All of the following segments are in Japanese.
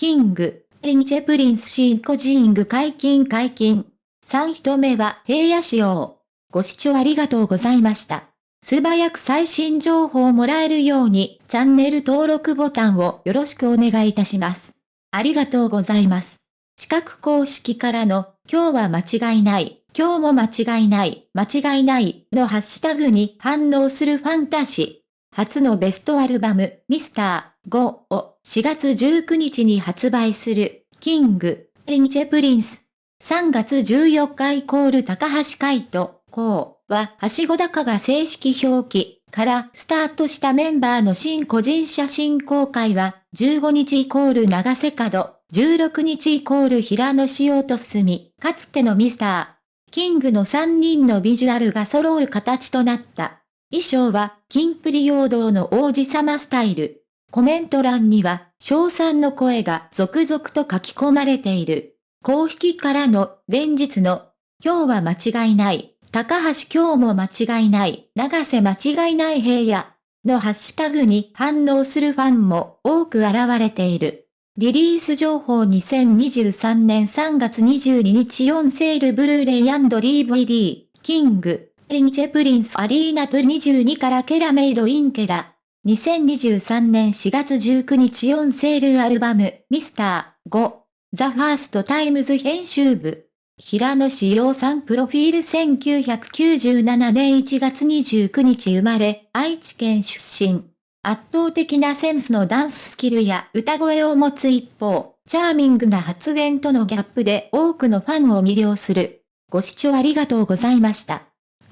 キング、リンチェプリンスシンコジーング解禁解禁。3人目は平野仕様。ご視聴ありがとうございました。素早く最新情報をもらえるように、チャンネル登録ボタンをよろしくお願いいたします。ありがとうございます。四角公式からの、今日は間違いない、今日も間違いない、間違いないのハッシュタグに反応するファンタジー。初のベストアルバム、ミスター5を4月19日に発売する、 King & Prince。3月14日イコール髙橋海人。こうは、はしご高が正式表記からスタートしたメンバーの新個人写真公開は、15日イコール永瀬廉、16日イコール平野紫耀と進み、かつての Mr.King の3人のビジュアルが揃う形となった。衣装は、キンプリ陽動の王子様スタイル。コメント欄には、賞賛の声が続々と書き込まれている。公式からの連日の、今日は間違いない。高橋今日も間違いない、長瀬間違いない平野のハッシュタグに反応するファンも多く現れている。リリース情報2023年3月22日4セールブルーレイ &DVD、キング、リンチェプリンスアリーナと22からケラメイドインケラ。2023年4月19日 ON SALE アルバム、 Mr.5、THE FIRST TIMES 編集部。平野紫耀さんプロフィール1997年1月29日生まれ、愛知県出身。圧倒的なセンスのダンススキルや歌声を持つ一方、チャーミングな発言とのギャップで多くのファンを魅了する。ご視聴ありがとうございました。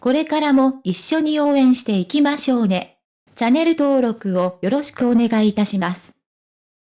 これからも一緒に応援していきましょうね。チャンネル登録をよろしくお願いいたします。